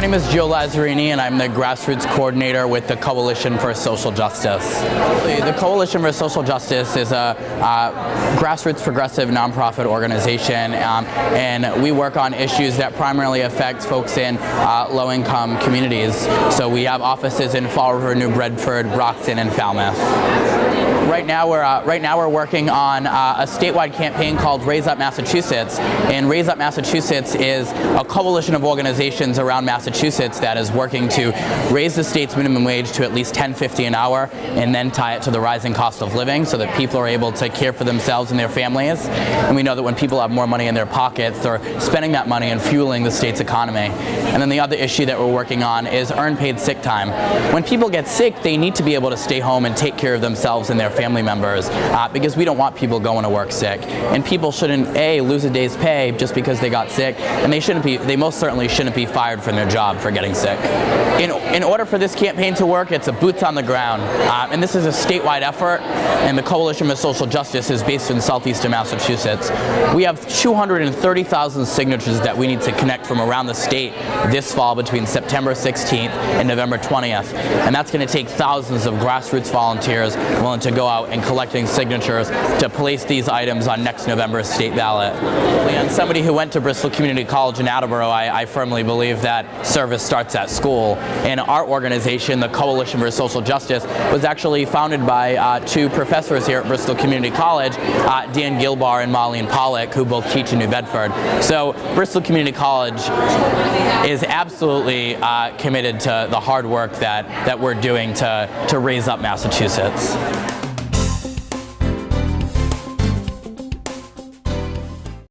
My name is Joe Lazzarini and I'm the grassroots coordinator with the Coalition for Social Justice. The Coalition for Social Justice is a uh, grassroots progressive nonprofit organization um, and we work on issues that primarily affect folks in uh, low-income communities. So we have offices in Fall River, New Bedford, Brockton, and Falmouth. Right now we're uh, right now we're working on uh, a statewide campaign called Raise Up Massachusetts, and Raise Up Massachusetts is a coalition of organizations around Massachusetts that is working to raise the state's minimum wage to at least 10.50 an hour, and then tie it to the rising cost of living, so that people are able to care for themselves and their families. And we know that when people have more money in their pockets, they're spending that money and fueling the state's economy. And then the other issue that we're working on is earned paid sick time. When people get sick, they need to be able to stay home and take care of themselves and their family members uh, because we don't want people going to work sick. And people shouldn't, A, lose a day's pay just because they got sick, and they shouldn't be, they most certainly shouldn't be fired from their job for getting sick. In, in order for this campaign to work, it's a boots on the ground. Uh, and this is a statewide effort, and the Coalition for Social Justice is based in southeastern Massachusetts. We have 230,000 signatures that we need to connect from around the state this fall between September 16th and November 20th. And that's going to take thousands of grassroots volunteers willing to go out and collecting signatures to place these items on next November's state ballot. And somebody who went to Bristol Community College in Attleboro, I, I firmly believe that service starts at school. And our organization, the Coalition for Social Justice, was actually founded by uh, two professors here at Bristol Community College, uh, Dan Gilbarg and Marlene Pollock, who both teach in New Bedford. So Bristol Community College is absolutely uh, committed to the hard work that, that we're doing to, to raise up Massachusetts.